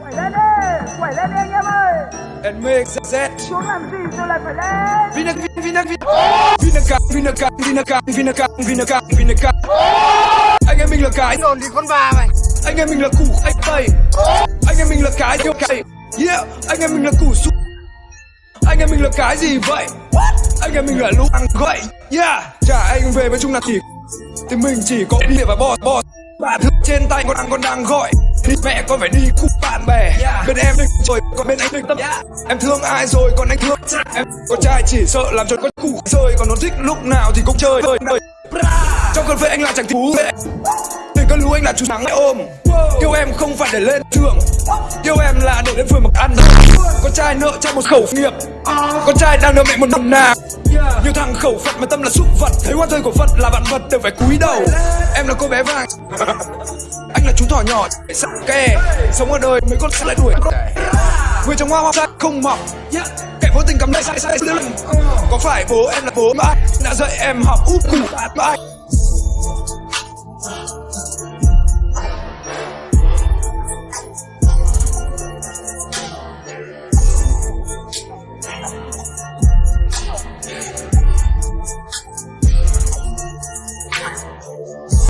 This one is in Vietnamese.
quẩy lên đi, quẩy lên đi anh em ơi. And make Z. Xuống làm gì rồi lại phải lên. Vinac, Vinac, Vinac Vinac, Vinac, Vinac, Vinac, Vinac, Vinac, Vinac Anh em mình là cái. Đồn thì con bà mày Anh em mình là củ anh tây Anh em mình là cái yêu cày Yeah, anh em mình là củ su Anh em mình là cái gì vậy? Anh em mình là lũ ăn gậy. Yeah, trả anh về với chung là thì Thì mình chỉ có địa và bò bò. Bà thức trên tay con đang con đang gọi. Đi mẹ con phải đi cùng bạn bè. Bên em đừng rồi còn bên anh đừng tâm Em thương ai rồi còn anh thương Em con trai chỉ sợ làm cho con củ rơi Còn nó thích lúc nào thì cũng chơi Đời Trong cơn phê anh là chẳng thú vệ Tình con lũ anh là chú nắng ôm. Yêu em không phải để lên trường. Yêu em là để đến phường mặc ăn. Con trai nợ cho một khẩu nghiệp. Con trai đang nợ mẹ một đồng nào. Nhiều thằng khẩu Phật mà tâm là súc vật. Thấy hoa rơi của Phật là vạn vật đều phải cúi đầu. Em là cô bé vàng thỏ nhỏ chạy sắc kè, sống ở đời mấy con sẽ lại đuổi. Người trong hoa hoa ra không mọc. Kẻ vô tình cắm đây sai sai lưng có phải bố em là bố mà đã dạy em học úp củ bát bãi